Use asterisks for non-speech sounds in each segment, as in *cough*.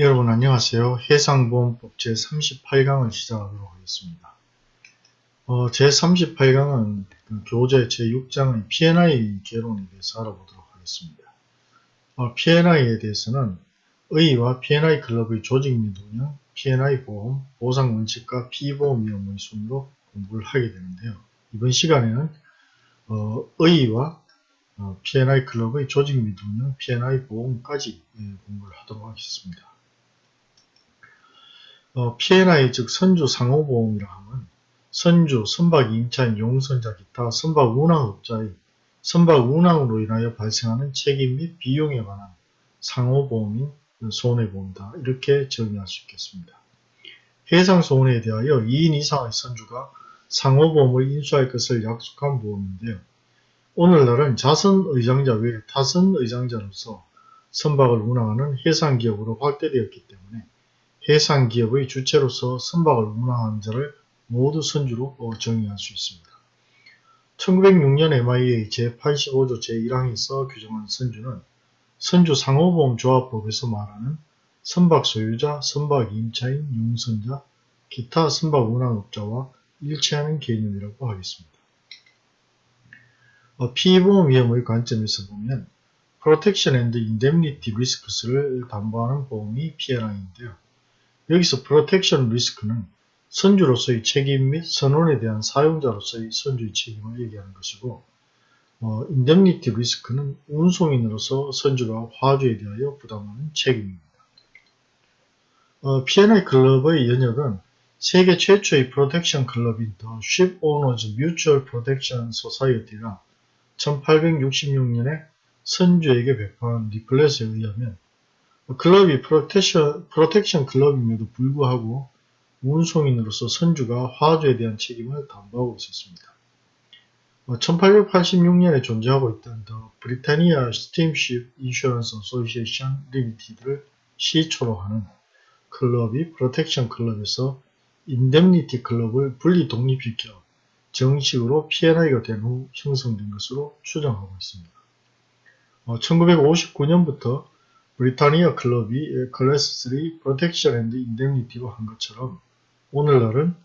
여러분 안녕하세요. 해상보험법 제38강을 시작하도록 하겠습니다. 어, 제38강은 그 교재 제6장의 P&I 개론에 대해서 알아보도록 하겠습니다. 어, P&I에 대해서는 의의와 P&I 클럽의 조직 및 운영, P&I 보험, 보상 원칙과 피보험 위험의 순으로 공부를 하게 되는데요. 이번 시간에는 어, 의의와 어, P&I 클럽의 조직 및 운영, P&I 보험까지 예, 공부를 하도록 하겠습니다. 어, P&I 즉 선주 상호보험이라 하면 선주, 선박 임차인, 용선자 기타 선박 운항업자의 선박 운항으로 인하여 발생하는 책임 및 비용에 관한 상호보험인 손해보험이다. 이렇게 정의할 수 있겠습니다. 해상 손해에 대하여 2인 이상의 선주가 상호보험을 인수할 것을 약속한 보험인데요. 오늘날은 자선 의장자 외에 타선 의장자로서 선박을 운항하는 해상기업으로 확대되었기 때문에 해상 기업의 주체로서 선박을 운항하는 자를 모두 선주로 정의할 수 있습니다. 1906년 MIA 제85조 제1항에서 규정한 선주는 선주 상호보험조합법에서 말하는 선박 소유자, 선박 임차인, 용선자, 기타 선박 운항업자와 일치하는 개념이라고 하겠습니다. 어, 피보험 위험의 관점에서 보면 Protection and Indemnity Risks를 담보하는 보험이 P&I인데요. 여기서 Protection Risk는 선주로서의 책임 및 선원에 대한 사용자로서의 선주의 책임을 얘기하는 것이고 어, Indemnity Risk는 운송인으로서 선주가 화주에 대하여 부담하는 책임입니다. 어, P&I 클럽의 연혁은 세계 최초의 Protection 클럽인 Protection Society가 1866년에 선주에게 배포한 리플렛에 의하면 클럽이 Protection, Protection 클럽임에도 불구하고 운송인으로서 선주가 화주에 대한 책임을 담보하고 있었습니다. 1886년에 존재하고 있던 The Britannia Steamship Insurance Association Limited를 시초로 하는 클럽이 Protection 클럽에서 Indemnity 클럽을 분리 독립시켜 정식으로 P&I가 된 후 형성된 것으로 추정하고 있습니다. 1959년부터 Britannia 클럽이 클래스 3 Protection and Indemnity로 한 것처럼 오늘날은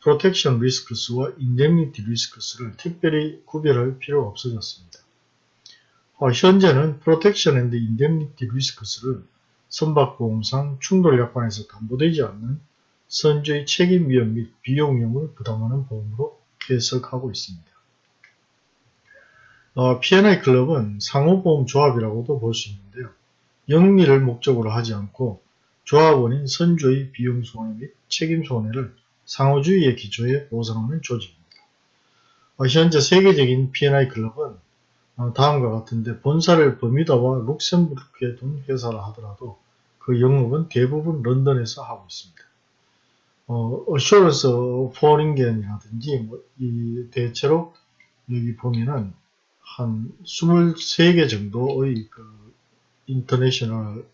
Protection Risks와 Indemnity Risks를 특별히 구별할 필요가 없어졌습니다. 어, 현재는 Protection and Indemnity Risks를 선박보험상 충돌약관에서 담보되지 않는 선주의 책임 위험 및 비용 위험을 부담하는 보험으로 해석하고 있습니다. 어, P&I 클럽은 상호보험 조합이라고도 볼 수 있는데요. 영리를 목적으로 하지 않고 조합원인 선주의 비용 손해 및 책임 손해를 상호주의의 기초에 보상하는 조직입니다. 어, 현재 세계적인 P&I 클럽은 어, 다음과 같은데 본사를 버뮤다와 룩셈부르크에 둔 회사라 하더라도 그 영업은 대부분 런던에서 하고 있습니다. 어, Assuranceforeningen이라든지 뭐, 이 대체로 여기 보면은 한 23개 정도의 그 International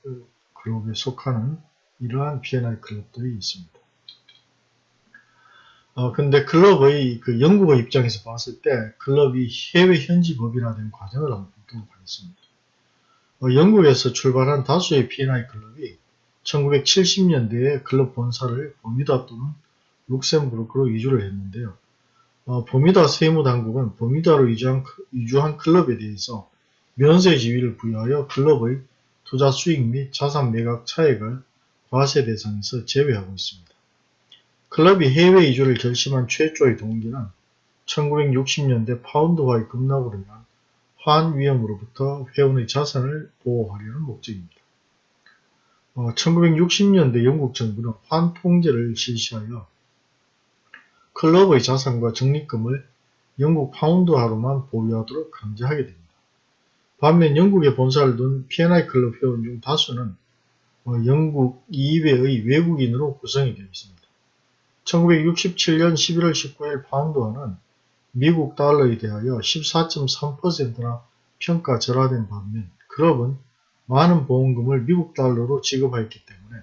클럽에 속하는 이러한 P&I 클럽들이 있습니다. 어, 근데 클럽의 그 영국의 입장에서 봤을 때 클럽이 해외 현지 법인화된 과정을 한번 보도록 하겠습니다. 어, 영국에서 출발한 다수의 P&I 클럽이 1970년대에 클럽 본사를 버뮤다 또는 룩셈부르크로 이주를 했는데요. 어, 버뮤다 세무당국은 버뮤다로 이주한, 이주한 클럽에 대해서 면세 지위를 부여하여 클럽의 투자 수익 및 자산 매각 차액을 과세 대상에서 제외하고 있습니다. 클럽이 해외 이주를 결심한 최초의 동기는 1960년대 파운드화의 급락으로 인한 환 위험으로부터 회원의 자산을 보호하려는 목적입니다. 어, 1960년대 영국 정부는 환 통제를 실시하여 클럽의 자산과 적립금을 영국 파운드화로만 보유하도록 강제하게 됩니다. 반면 영국에 본사를 둔 P&I 클럽 회원 중 다수는 어, 영국 이외의 외국인으로 구성이 되어 있습니다. 1967년 11월 19일 파운드화는 미국 달러에 대하여 14.3%나 평가 절하된 반면 클럽은 많은 보험금을 미국 달러로 지급하였기 때문에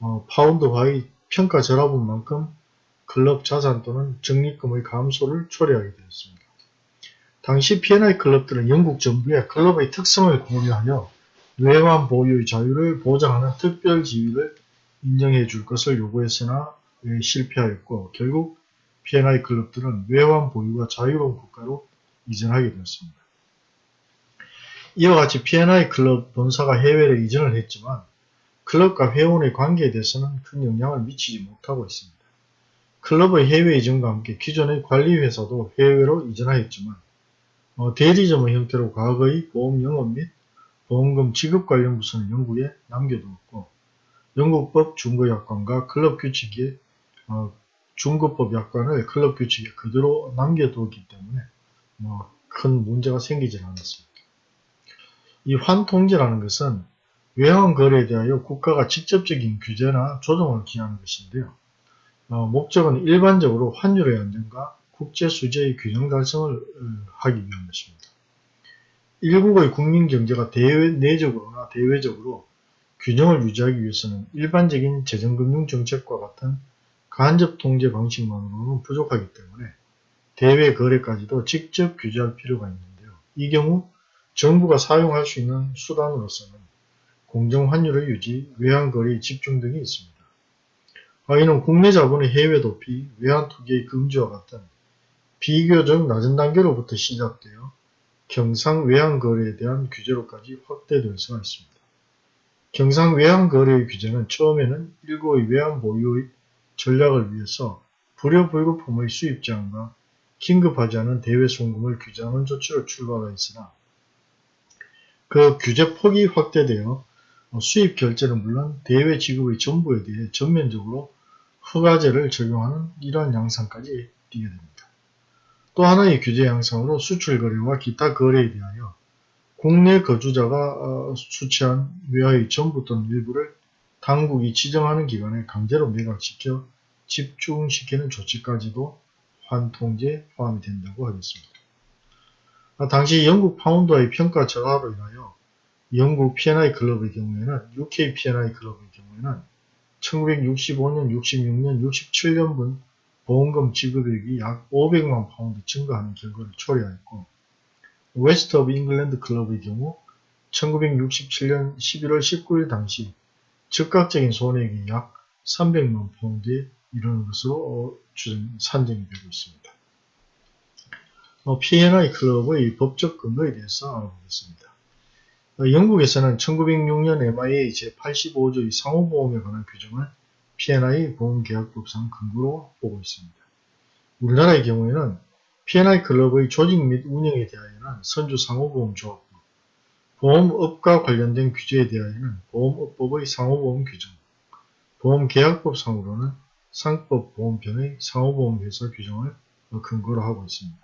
어, 파운드화의 평가 절하분 만큼 클럽 자산 또는 적립금의 감소를 초래하게 되었습니다. 당시 P&I 클럽들은 영국 정부에 클럽의 특성을 고려하여 외환 보유의 자유를 보장하는 특별 지위를 인정해 줄 것을 요구했으나 예, 실패하였고 결국 P&I 클럽들은 외환 보유가 자유로운 국가로 이전하게 되었습니다. 이와 같이 P&I 클럽 본사가 해외로 이전을 했지만 클럽과 회원의 관계에 대해서는 큰 영향을 미치지 못하고 있습니다. 클럽의 해외 이전과 함께 기존의 관리회사도 해외로 이전하였지만 어, 대리점의 형태로 과거의 보험 영업 및 보험금 지급 관련 부서는 영국에 남겨두었고 영국법 중거약관과 클럽 규칙의 어, 중거법 약관을 클럽 규칙에 그대로 남겨두었기 때문에 뭐 큰 문제가 생기질 않았습니다. 이 환통제라는 것은 외환 거래에 대하여 국가가 직접적인 규제나 조정을 기하는 것인데요. 어, 목적은 일반적으로 환율의 안정과 국제 수제의 균형 달성을 어, 하기 위한 것입니다. 일국의 국민 경제가 대외, 내적으로나 대외적으로 균형을 유지하기 위해서는 일반적인 재정금융 정책과 같은 간접 통제 방식만으로는 부족하기 때문에 대외 거래까지도 직접 규제할 필요가 있는데요. 이 경우 정부가 사용할 수 있는 수단으로서는 공정환율의 유지, 외환거래의 집중 등이 있습니다. 이는 국내 자본의 해외 도피, 외환 투기의 금지와 같은 비교적 낮은 단계로부터 시작되어 경상 외환 거래에 대한 규제로까지 확대될 수가 있습니다. 경상 외환 거래의 규제는 처음에는 일고의 외환 보유의 전략을 위해서 불효 불급품의 수입 제한과 긴급하지 않은 대외 송금을 규제하는 조치로 출발하였으나 그 규제 폭이 확대되어 수입 결제는 물론 대외 지급의 전부에 대해 전면적으로 허가제를 적용하는 이러한 양상까지 띄게 됩니다. 또 하나의 규제 양상으로 수출 거래와 기타 거래에 대하여 국내 거주자가 어, 수취한 외화의 전부 또는 일부를 당국이 지정하는 기관에 강제로 매각시켜 집중시키는 조치까지도 환통제에 포함이 된다고 하겠습니다. 아, 당시 영국 파운드의 평가 저하로 인하여 영국 P&I 클럽의 경우에는 UK P&I 클럽의 경우에는 1965년, 66년, 67년분 보험금 지급액이 약 500만 파운드 증가하는 결과를 초래하였고 West of England 클럽의 경우 1967년 11월 19일 당시 즉각적인 손해액이 약 300만 파운드에 이르는 것으로 어, 산정이 되고 있습니다. 어, P&I 클럽의 법적 근거에 대해서 알아보겠습니다. 어, 영국에서는 1906년 MIA 제85조의 상호보험에 관한 규정을 P&I 보험계약법상 근거로 보고 있습니다. 우리나라의 경우에는 P&I 클럽의 조직 및 운영에 대하여는 선주상호보험조합법, 보험업과 관련된 규제에 대하여는 보험업법의 상호보험 규정, 보험계약법상으로는 상법 보험편의 상호보험회사 규정을 근거로 하고 있습니다.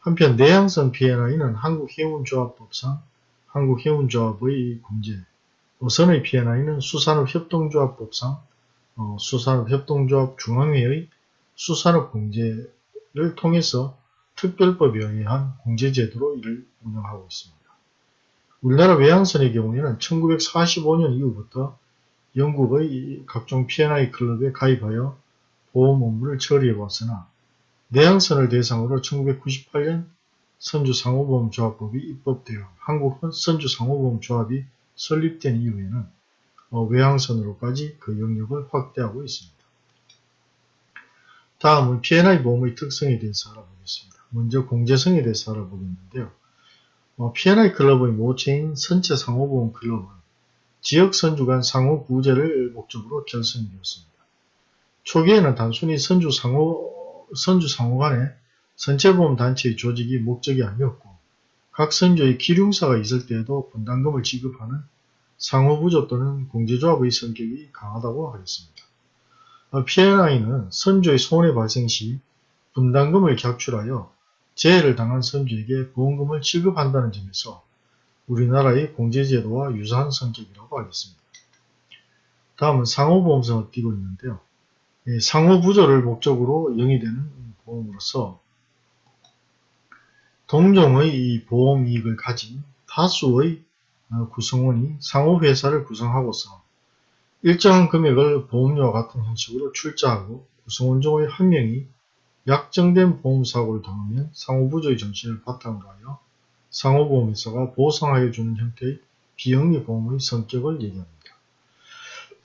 한편 내향성 P&I는 한국해운조합법상 한국해운조합의 공제, 어선의 P&I는 수산업협동조합법상 어, 수산업협동조합 중앙회의 수산업 공제를 통해서 특별법에 의한 공제제도로 이를 운영하고 있습니다. 우리나라 외항선의 경우에는 1945년 이후부터 영국의 각종 P&I 클럽에 가입하여 보험 업무를 처리해 왔으나 내항선을 대상으로 1998년 선주상호보험조합법이 입법되어 한국 선주상호보험조합이 설립된 이후에는 어, 외항선으로까지 그 영역을 확대하고 있습니다. 다음은 P&I 보험의 특성에 대해서 알아보겠습니다. 먼저 공제성에 대해서 알아보겠는데요. 어, P&I 클럽의 모체인 선체 상호보험 클럽은 지역 선주 간 상호 구제를 목적으로 결성되었습니다. 초기에는 단순히 선주 상호, 선주 상호 간의 선체보험 단체의 조직이 목적이 아니었고 각 선조의 기륭사가 있을 때에도 분담금을 지급하는 상호부조 또는 공제조합의 성격이 강하다고 하겠습니다. P&I는 선조의 손해 발생 시 분담금을 객출하여 재해를 당한 선조에게 보험금을 지급한다는 점에서 우리나라의 공제제도와 유사한 성격이라고 하겠습니다. 다음은 상호보험성을 띠고 있는데요. 상호부조를 목적으로 영위되는 보험으로서 동종의 보험 이익을 가진 다수의 어, 구성원이 상호회사를 구성하고서 일정한 금액을 보험료와 같은 형식으로 출자하고 구성원 중의 한 명이 약정된 보험사고를 당하면 상호부조의 정신을 바탕으로 하여 상호보험회사가 보상하여 주는 형태의 비영리 보험의 성격을 얘기합니다.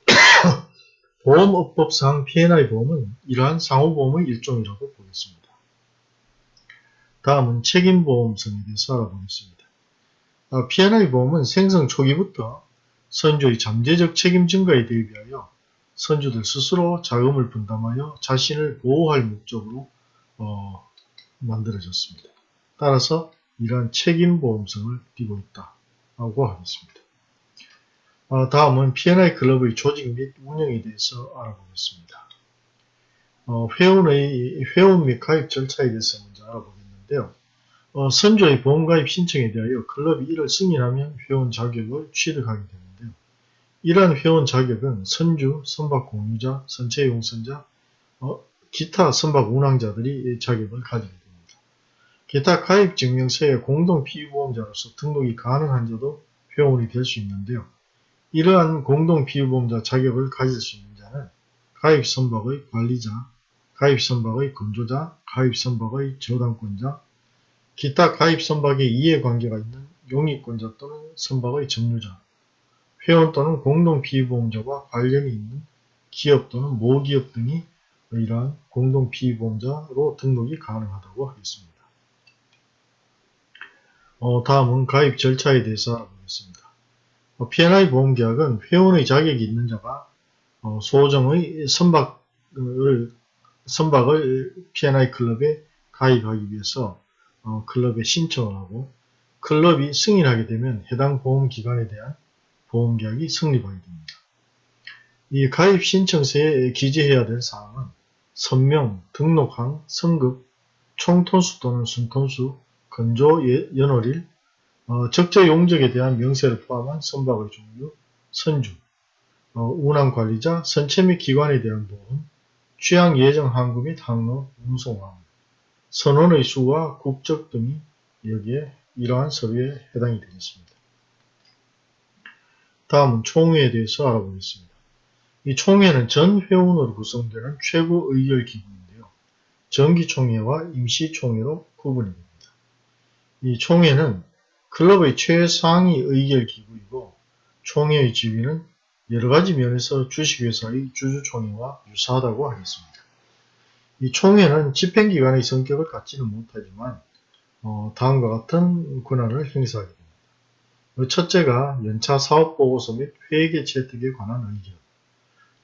*coughs* 보험업법상 P&I 보험은 이러한 상호보험의 일종이라고 보겠습니다. 다음은 책임보험성에 대해서 알아보겠습니다. 아, P&I 보험은 생성 초기부터 선주의 잠재적 책임 증가에 대비하여 선주들 스스로 자금을 분담하여 자신을 보호할 목적으로 어, 만들어졌습니다. 따라서 이러한 책임보험성을 띠고 있다고 하겠습니다. 어, 다음은 P&I 클럽의 조직 및 운영에 대해서 알아보겠습니다. 어, 회원의 회원 및 가입 절차에 대해서 먼저 알아보겠는 데요. 어, 선조의 보험가입 신청에 대하여 클럽이 이를 승인하면 회원 자격을 취득하게 되는데요. 이러한 회원 자격은 선주, 선박 공유자, 선체 용선자, 어, 기타 선박 운항자들이 자격을 가지게 됩니다. 기타 가입 증명서에 공동 피보험자로서 등록이 가능한 자도 회원이 될 수 있는데요. 이러한 공동 피보험자 자격을 가질 수 있는 자는 가입 선박의 관리자, 가입 선박의 건조자, 가입 선박의 저당권자, 기타 가입 선박에 이해관계가 있는 용익권자 또는 선박의 점유자, 회원 또는 공동 피보험자와 관련이 있는 기업 또는 모기업 등이 이러한 공동 피보험자로 등록이 가능하다고 하겠습니다. 어, 다음은 가입 절차에 대해서 알아보겠습니다. 어, P&I 보험계약은 회원의 자격이 있는 자가 어, 소정의 선박을, 선박을 P&I 클럽에 가입하기 위해서 어, 클럽에 신청을 하고 클럽이 승인하게 되면 해당 보험기관에 대한 보험계약이 성립하게 됩니다. 이 가입 신청서에 기재해야 될 사항은 선명, 등록항, 성급, 총톤수 또는 순톤수, 건조 연월일, 어, 적재 용적에 대한 명세를 포함한 선박의 종류, 선주, 어, 운항 관리자, 선체 및 기관에 대한 보험, 취향 예정 항구 및 항로, 운송항, 선원의 수와 국적 등이 여기에 이러한 서류에 해당이 되겠습니다. 다음은 총회에 대해서 알아보겠습니다. 이 총회는 전 회원으로 구성되는 최고 의결 기구인데요. 정기총회와 임시총회로 구분이 됩니다. 이 총회는 클럽의 최상위 의결 기구이고 총회의 지위는 여러가지 면에서 주식회사의 주주총회와 유사하다고 하겠습니다. 이 총회는 집행기관의 성격을 갖지는 못하지만 어, 다음과 같은 권한을 행사하게 됩니다. 그 첫째가 연차 사업보고서 및 회계 채택에 관한 의견.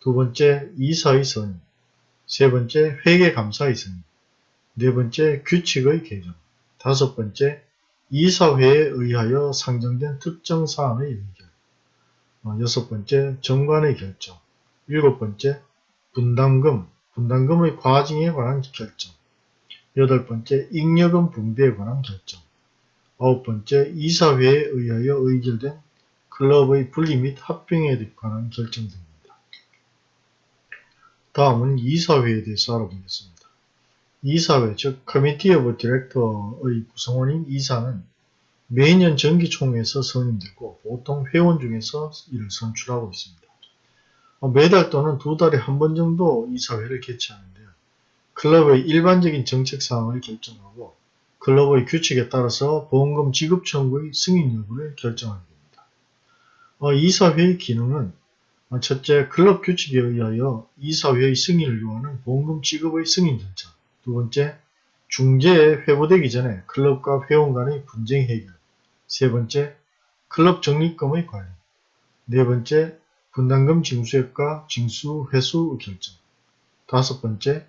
두 번째 이사의 선임 세 번째 회계 감사의 선임 네 번째 규칙의 개정. 다섯 번째 이사회에 의하여 상정된 특정 사안의 어, 여섯 번째 정관의 결정 일곱 번째 분담금 분담금의 과징에 관한 결정 여덟 번째 잉여금 분배에 관한 결정 아홉 번째 이사회에 의하여 의결된 클럽의 분리 및 합병에 관한 결정 등입니다. 다음은 이사회에 대해서 알아보겠습니다. 이사회 즉 Committee of Director의 구성원인 이사는 매년 정기총회에서 선임되고 보통 회원 중에서 이를 선출하고 있습니다. 어, 매달 또는 두 달에 한 번 정도 이사회를 개최하는데요. 클럽의 일반적인 정책사항을 결정하고 클럽의 규칙에 따라서 보험금 지급 청구의 승인 여부를 결정하게 됩니다. 어, 이사회의 기능은 첫째, 클럽 규칙에 의하여 이사회의 승인을 요하는 보험금 지급의 승인 절차 두 번째, 중재에 회부되기 전에 클럽과 회원 간의 분쟁 해결. 세 번째, 클럽 적립금의 관리. 네 번째, 분담금 징수액과 징수 회수 결정. 다섯 번째,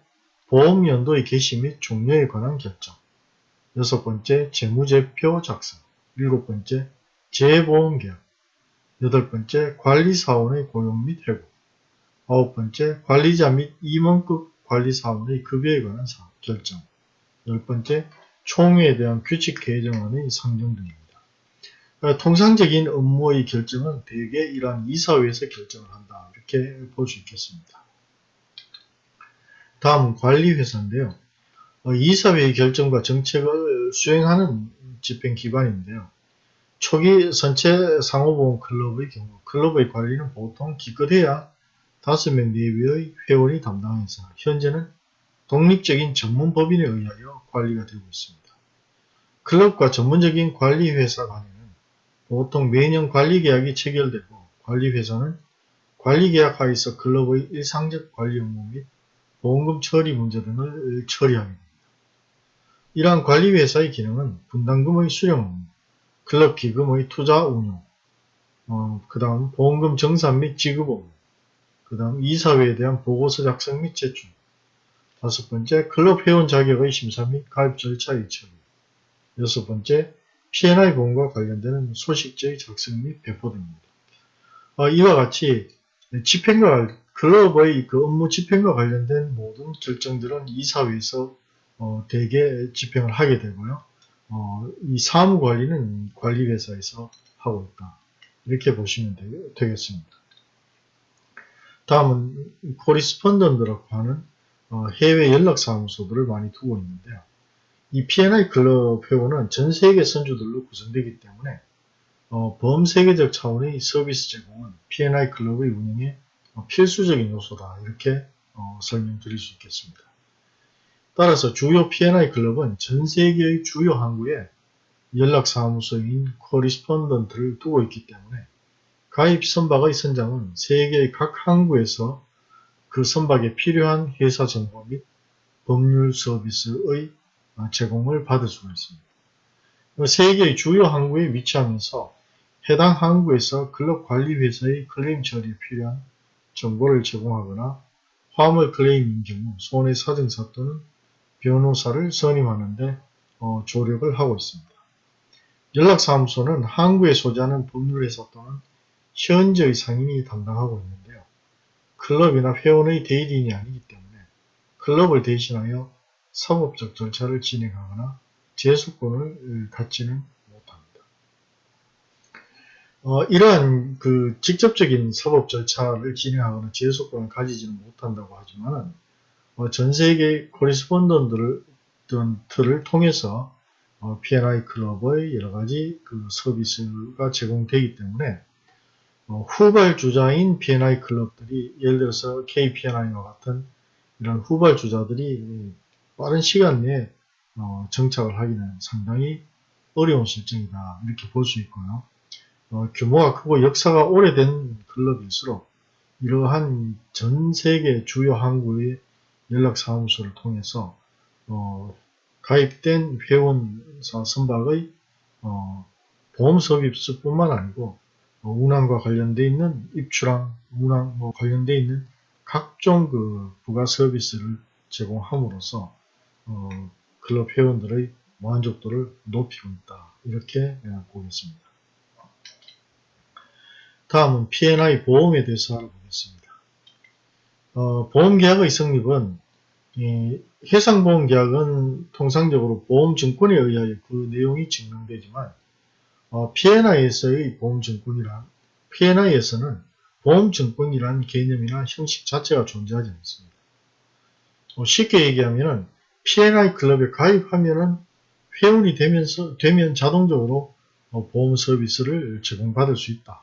보험연도의 개시 및 종료에 관한 결정. 여섯 번째, 재무제표 작성. 일곱 번째, 재보험계약. 여덟 번째, 관리사원의 고용 및 해고. 아홉 번째, 관리자 및 임원급 관리사원의 급여에 관한 사항. 결정. 열 번째, 총회에 대한 규칙 개정안의 상정 등입니다. 그러니까 통상적인 업무의 결정은 대개 이러한 이사회에서 결정을 한다. 이렇게 볼 수 있겠습니다. 다음은 관리회사인데요. 어, 이사회의 결정과 정책을 수행하는 집행기관인데요. 초기 선체 상호보험 클럽의 경우 클럽의 관리는 보통 기껏해야 5명 내외의 회원이 담당해서 현재는 독립적인 전문법인에 의하여 관리가 되고 있습니다. 클럽과 전문적인 관리회사 간에는 보통 매년 관리계약이 체결되고 관리회사는 관리계약 하에서 클럽의 일상적 관리 업무 및 보험금 처리 문제 등을 처리하게 됩니다. 이러한 관리회사의 기능은 분담금의 수령 클럽 기금의 투자 운용, 어, 그 다음 보험금 정산 및 지급 업무, 그 다음 이사회에 대한 보고서 작성 및 제출, 다섯 번째 클럽 회원 자격의 심사 및 가입 절차의 처리, 여섯 번째 P&I 보험과 관련되는 소식지의 작성 및 배포 등입니다. 어, 이와 같이 집행과 클럽의 그 업무 집행과 관련된 모든 결정들은 이사회에서 어, 대개 집행을 하게 되고요. 어, 이 사무 관리는 관리회사에서 하고 있다. 이렇게 보시면 되, 겠습니다 다음은 코리스펀던트라고 하는 어, 해외 연락사무소들을 많이 두고 있는데요. 이 P&I 클럽 회원은 전 세계 선주들로 구성되기 때문에 어, 범세계적 차원의 서비스 제공은 P&I 클럽의 운영에 어, 필수적인 요소다 이렇게 어, 설명드릴 수 있겠습니다. 따라서 주요 P&I 클럽은 전 세계의 주요 항구에 연락사무소인 correspondent를 두고 있기 때문에 가입 선박의 선장은 세계의 각 항구에서 그 선박에 필요한 회사 정보 및 법률 서비스의 제공을 받을 수가 있습니다. 세계의 주요 항구에 위치하면서 해당 항구에서 클럽 관리 회사의 클레임 처리에 필요한 정보를 제공하거나 화물 클레임인 경우 손해 사정사 또는 변호사를 선임하는데 어, 조력을 하고 있습니다. 연락사무소는 항구에 소재하는 법률회사 또는 현재의 상인이 담당하고 있는데요. 클럽이나 회원의 대리인이 아니기 때문에 클럽을 대신하여 사법적 절차를 진행하거나 제소권을 갖지는 못합니다. 어, 이러한 그 직접적인 사법 절차를 진행하거나 제소권을 가지지는 못한다고 하지만 어, 전 세계 코리스폰던트를 통해서 어, P&I 클럽의 여러 가지 그 서비스가 제공되기 때문에 어, 후발주자인 P&I 클럽들이 예를 들어서 KPNI와 같은 이런 후발주자들이 빠른 시간 내에 어, 정착을 하기는 상당히 어려운 실정이다 이렇게 볼 수 있고요. 어, 규모가 크고 역사가 오래된 클럽일수록 이러한 전 세계 주요 항구의 연락사무소를 통해서 어, 가입된 회원사 선박의 어, 보험 서비스뿐만 아니고 어, 운항과 관련되어 있는 입출항, 운항 뭐 관련되어 있는 각종 그 부가 서비스를 제공함으로써 어, 클럽 회원들의 만족도를 높이고 있다. 이렇게 보겠습니다. 다음은 P&I 보험에 대해서 알아보겠습니다. 어, 보험계약의 성립은 해상보험계약은 통상적으로 보험증권에 의하여 그 내용이 증명되지만 어, P&I에서의 보험증권이란 P&I에서는 보험증권이란 개념이나 형식 자체가 존재하지 않습니다. 어, 쉽게 얘기하면 P&I 클럽에 가입하면은 회원이 되면서 되면 자동적으로 어, 보험 서비스를 제공받을 수 있다.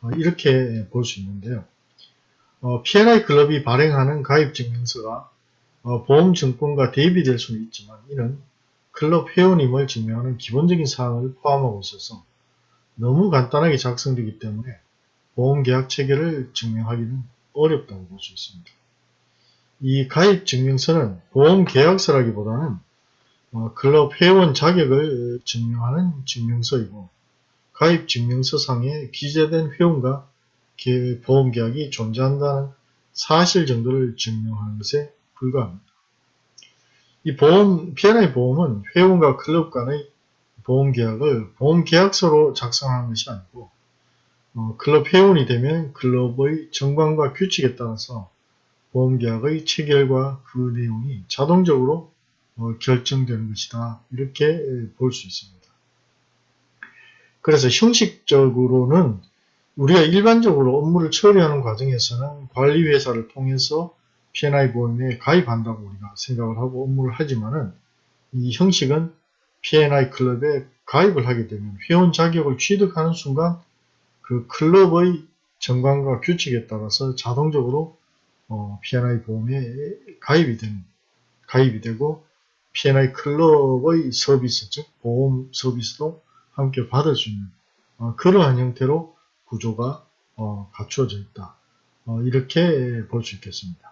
어, 이렇게 볼 수 있는데요. 어, P&I 클럽이 발행하는 가입증명서가 어, 보험증권과 대비될 수는 있지만 이는 클럽 회원임을 증명하는 기본적인 사항을 포함하고 있어서 너무 간단하게 작성되기 때문에 보험계약 체계를 증명하기는 어렵다고 볼 수 있습니다. 이 가입 증명서는 보험계약서라기보다는 어, 클럽 회원 자격을 증명하는 증명서이고 가입 증명서상에 기재된 회원과 보험계약이 존재한다는 사실 정도를 증명하는 것에 불과합니다. 이 보험, P&I 보험은 회원과 클럽 간의 보험계약을 보험계약서로 작성하는 것이 아니고 어, 클럽 회원이 되면 클럽의 정관과 규칙에 따라서 보험계약의 체결과 그 내용이 자동적으로 어, 결정되는 것이다. 이렇게 볼 수 있습니다. 그래서 형식적으로는 우리가 일반적으로 업무를 처리하는 과정에서는 관리회사를 통해서 P&I 보험에 가입한다고 우리가 생각을 하고 업무를 하지만은 이 형식은 P&I 클럽에 가입을 하게 되면 회원 자격을 취득하는 순간 그 클럽의 정관과 규칙에 따라서 자동적으로 어, P&I 보험에 가입이 되는 가입이 되고 P&I 클럽의 서비스 즉 보험 서비스도 함께 받을 수 있는 어, 그러한 형태로 구조가 어, 갖추어져 있다. 어, 이렇게 볼 수 있겠습니다.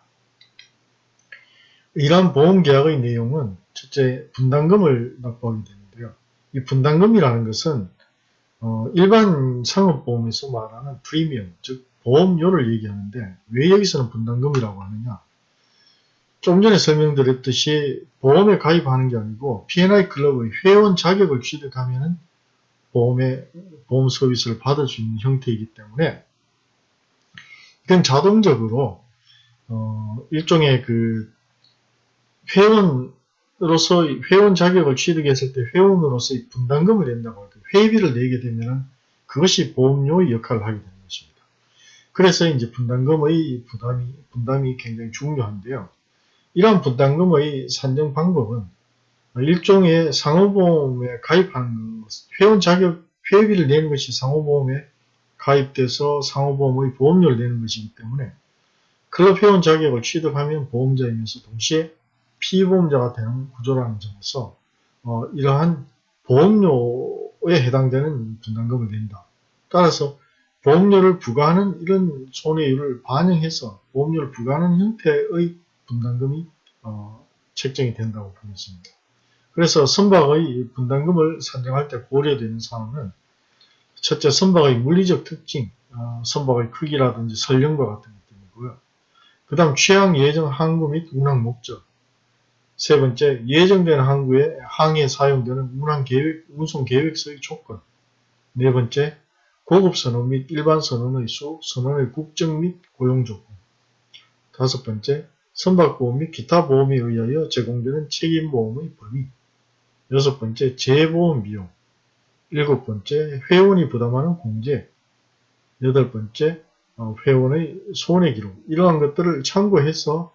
이러한 보험계약의 내용은 첫째 분담금을 납부하게 되는데요. 이 분담금이라는 것은 어, 일반 상업보험에서 말하는 프리미엄, 즉 보험료를 얘기하는데 왜 여기서는 분담금이라고 하느냐 좀 전에 설명드렸듯이 보험에 가입하는 게 아니고 P&I 클럽의 회원 자격을 취득하면 보험의 보험 서비스를 받을 수 있는 형태이기 때문에 이건 자동적으로 어, 일종의 그 회원으로서 회원 자격을 취득했을 때 회원으로서의 분담금을 낸다고 할 때 회비를 내게 되면 그것이 보험료의 역할을 하게 되는 것입니다. 그래서 이제 분담금의 부담이 분담이 굉장히 중요한데요. 이러한 분담금의 산정 방법은 일종의 상호보험에 가입하는 회원 자격 회비를 내는 것이 상호보험에 가입돼서 상호보험의 보험료를 내는 것이기 때문에 클럽 회원 자격을 취득하면 보험자이면서 동시에 피보험자가 되는 구조라는 점에서 어, 이러한 보험료에 해당되는 분담금을 낸다. 따라서 보험료를 부과하는 이런 손해율을 반영해서 보험료를 부과하는 형태의 분담금이 어, 책정이 된다고 보겠습니다. 그래서 선박의 분담금을 산정할 때 고려되는 사항은 첫째 선박의 물리적 특징, 어, 선박의 크기라든지 설령과 같은 것들이고요. 그 다음 취향 예정 항구 및 운항 목적 세 번째 예정된 항구에 항해에 사용되는 운항 계획, 운송 계획서의 조건. 네 번째 고급 선원 및 일반 선원의 수, 선원의 국적 및 고용 조건. 다섯 번째 선박보험 및 기타 보험에 의하여 제공되는 책임보험의 범위. 여섯 번째 재보험 비용. 일곱 번째 회원이 부담하는 공제. 여덟 번째 어, 회원의 손해 기록. 이러한 것들을 참고해서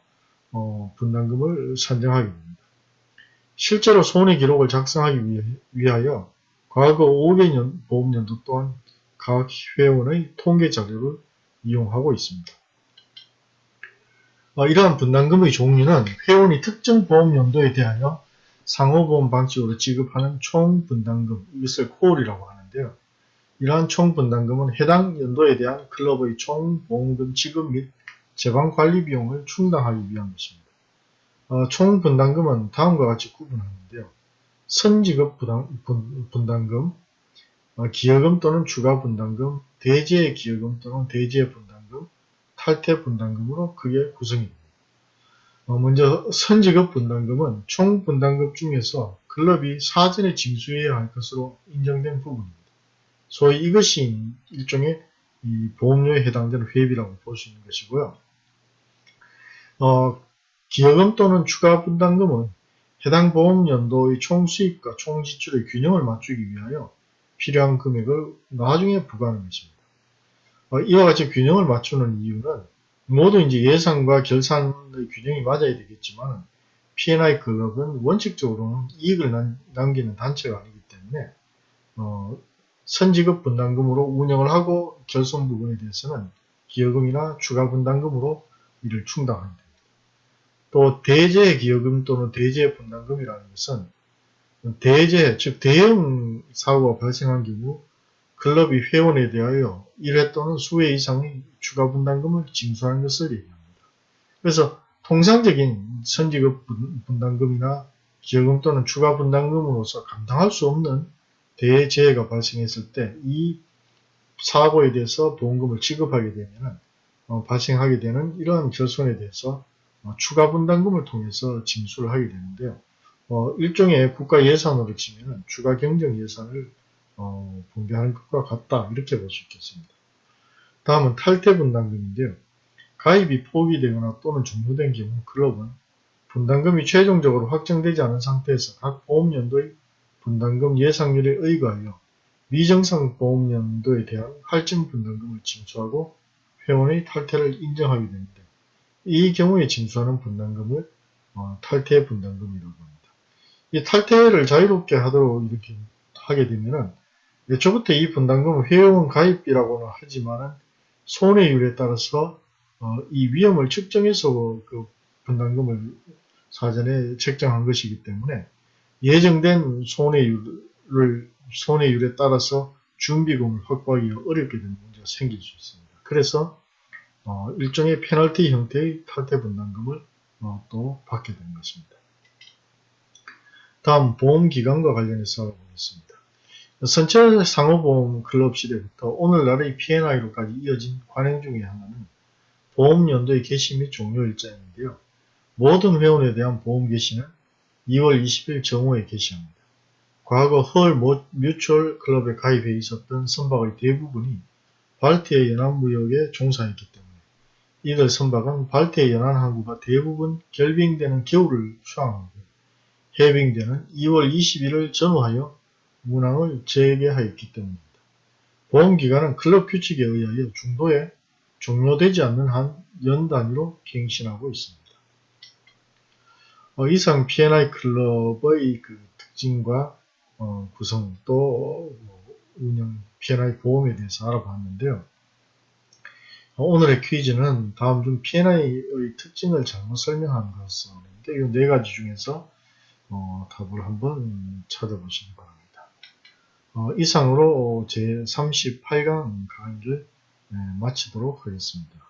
어, 분담금을 산정하게 됩니다. 실제로 손해 기록을 작성하기 위하여 과거 5개년 보험연도 또한 각 회원의 통계 자료를 이용하고 있습니다. 어, 이러한 분담금의 종류는 회원이 특정 보험연도에 대하여 상호보험 방식으로 지급하는 총분담금, 이것을 콜이라고 하는데요. 이러한 총분담금은 해당 연도에 대한 클럽의 총보험금 지급 및 재방관리 비용을 충당하기 위한 것입니다. 어, 총 분담금은 다음과 같이 구분하는데요. 선지급 부담, 분담금, 어, 기여금 또는 추가 분담금, 대지의 기여금 또는 대지의 분담금, 탈퇴 분담금으로 크게 구성이 됩니다. 어, 먼저 선지급 분담금은 총 분담금 중에서 클럽이 사전에 징수해야 할 것으로 인정된 부분입니다. 소위 이것이 일종의 보험료에 해당되는 회비라고 볼 수 있는 것이고요. 어, 기여금 또는 추가 분담금은 해당 보험연도의 총수입과 총지출의 균형을 맞추기 위하여 필요한 금액을 나중에 부과하는 것입니다. 어, 이와 같이 균형을 맞추는 이유는 모두 이제 예상과 결산의 균형이 맞아야 되겠지만 P&I 클럽은 원칙적으로는 이익을 남 기는 단체가 아니기 때문에 어, 선지급 분담금으로 운영을 하고 결손 부분에 대해서는 기여금이나 추가 분담금으로 이를 충당하게 됩니다. 또 대재 기여금 또는 대재 분담금이라는 것은 대재 즉 대형 사고가 발생한 경우 클럽이 회원에 대하여 1회 또는 수회 이상의 추가 분담금을 징수하는 것을 얘기합니다. 그래서 통상적인 선지급 분담금이나 기여금 또는 추가 분담금으로서 감당할 수 없는 대재해가 발생했을 때 이 사고에 대해서 보험금을 지급하게 되면 어, 발생하게 되는 이러한 결손에 대해서 어, 추가 분담금을 통해서 징수를 하게 되는데요. 어, 일종의 국가 예산으로 치면 추가 경정 예산을 어, 분배하는 것과 같다 이렇게 볼 수 있겠습니다. 다음은 탈퇴 분담금인데요. 가입이 포기되거나 또는 종료된 경우 클럽은 분담금이 최종적으로 확정되지 않은 상태에서 각 보험연도의 분담금 예상률에 의거하여 미정상 보험연도에 대한 할증 분담금을 징수하고 회원의 탈퇴를 인정하게 됩니다. 이 경우에 징수하는 분담금을 어, 탈퇴 분담금이라고 합니다. 이 탈퇴를 자유롭게 하도록 이렇게 하게 되면은 애초부터 이 분담금은 회원 가입비라고는 하지만 손해율에 따라서 어, 이 위험을 측정해서 그 분담금을 사전에 책정한 것이기 때문에 예정된 손해율을 손해율에 따라서 준비금을 확보하기가 어렵게 되는 문제가 생길 수 있습니다. 그래서 어, 일종의 페널티 형태의 탈퇴 분담금을 어, 또 받게 되는 것입니다. 다음 보험기간과 관련해서 알아보겠습니다. 선체 상호보험 클럽 시대부터 오늘날의 P&I로까지 이어진 관행 중의 하나는 보험연도의 개시 및 종료 일자인데요. 모든 회원에 대한 보험 개시는 2월 20일 정오에 개시합니다. 과거 헐 뮤추얼 클럽에 가입해 있었던 선박의 대부분이 발트해 연안무역에 종사했기 때문에 이들 선박은 발트해 연안 항구가 대부분 결빙되는 겨울을 수항하고 해빙되는 2월 21일 전후하여 문항을 재개하였기 때문입니다. 보험기간은 클럽 규칙에 의하여 중도에 종료되지 않는 한 연 단위로 갱신하고 있습니다. 어, 이상 P&I 클럽의 그 특징과 어, 구성 또 뭐, 운영 P&I 보험에 대해서 알아봤는데요. 어, 오늘의 퀴즈는 다음 중 P&I의 특징을 잘못 설명한 것인데 이네 가지 중에서 어, 답을 한번 찾아보시기 바랍니다. 어, 이상으로 제 38강 강의를 네, 마치도록 하겠습니다.